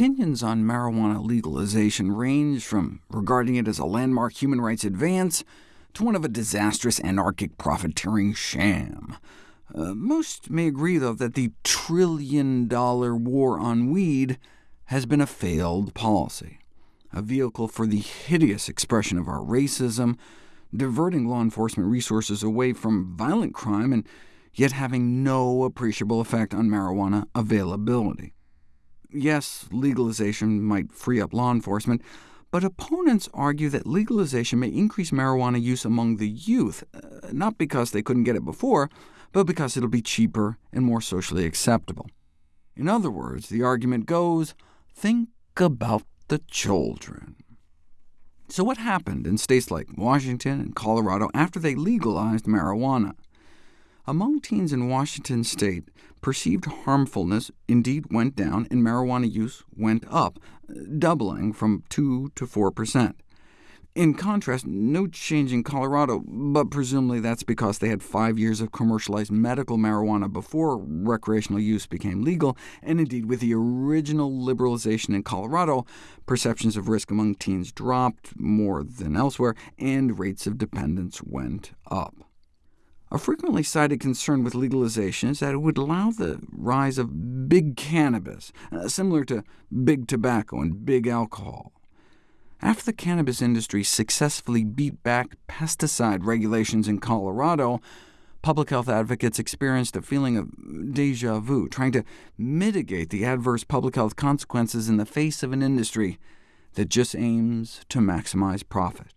Opinions on marijuana legalization range from regarding it as a landmark human rights advance to one of a disastrous anarchic profiteering sham. Uh, most may agree, though, that the trillion-dollar war on weed has been a failed policy, a vehicle for the hideous expression of our racism, diverting law enforcement resources away from violent crime, and yet having no appreciable effect on marijuana availability. Yes, legalization might free up law enforcement, but opponents argue that legalization may increase marijuana use among the youth, uh, not because they couldn't get it before, but because it'll be cheaper and more socially acceptable. In other words, the argument goes, think about the children. So what happened in states like Washington and Colorado after they legalized marijuana? Among teens in Washington state, perceived harmfulness indeed went down, and marijuana use went up, doubling from 2 to 4 percent. In contrast, no change in Colorado, but presumably that's because they had five years of commercialized medical marijuana before recreational use became legal, and indeed with the original liberalization in Colorado, perceptions of risk among teens dropped more than elsewhere, and rates of dependence went up. A frequently cited concern with legalization is that it would allow the rise of big cannabis, uh, similar to big tobacco and big alcohol. After the cannabis industry successfully beat back pesticide regulations in Colorado, public health advocates experienced a feeling of déjà vu, trying to mitigate the adverse public health consequences in the face of an industry that just aims to maximize profit.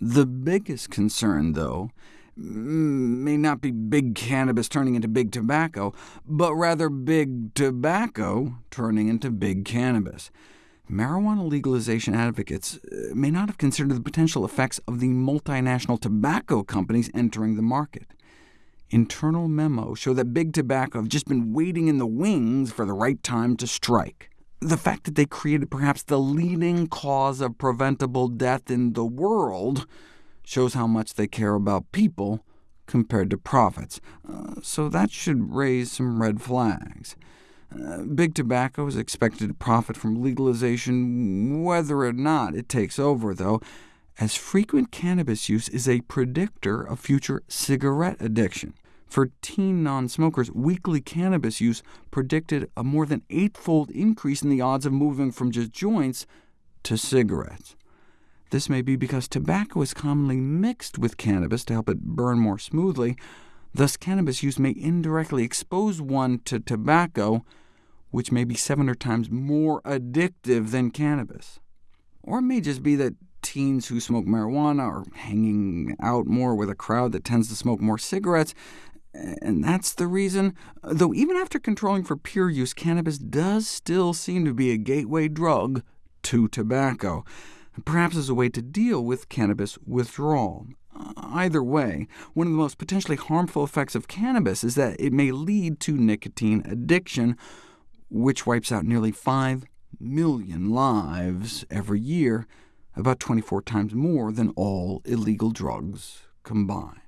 The biggest concern, though, may not be big cannabis turning into big tobacco, but rather big tobacco turning into big cannabis. Marijuana legalization advocates uh, may not have considered the potential effects of the multinational tobacco companies entering the market. Internal memos show that big tobacco have just been waiting in the wings for the right time to strike. The fact that they created perhaps the leading cause of preventable death in the world shows how much they care about people compared to profits, uh, so that should raise some red flags. Uh, big tobacco is expected to profit from legalization whether or not it takes over, though, as frequent cannabis use is a predictor of future cigarette addiction. For teen non-smokers, weekly cannabis use predicted a more than eightfold increase in the odds of moving from just joints to cigarettes. This may be because tobacco is commonly mixed with cannabis to help it burn more smoothly. Thus, cannabis use may indirectly expose one to tobacco, which may be 700 times more addictive than cannabis. Or it may just be that teens who smoke marijuana are hanging out more with a crowd that tends to smoke more cigarettes, and that's the reason. Though even after controlling for pure use, cannabis does still seem to be a gateway drug to tobacco perhaps as a way to deal with cannabis withdrawal. Either way, one of the most potentially harmful effects of cannabis is that it may lead to nicotine addiction, which wipes out nearly 5 million lives every year, about 24 times more than all illegal drugs combined.